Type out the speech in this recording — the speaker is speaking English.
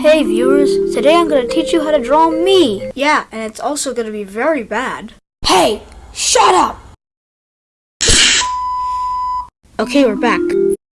Hey viewers, today I'm going to teach you how to draw me. Yeah, and it's also going to be very bad. Hey, shut up! Okay, we're back.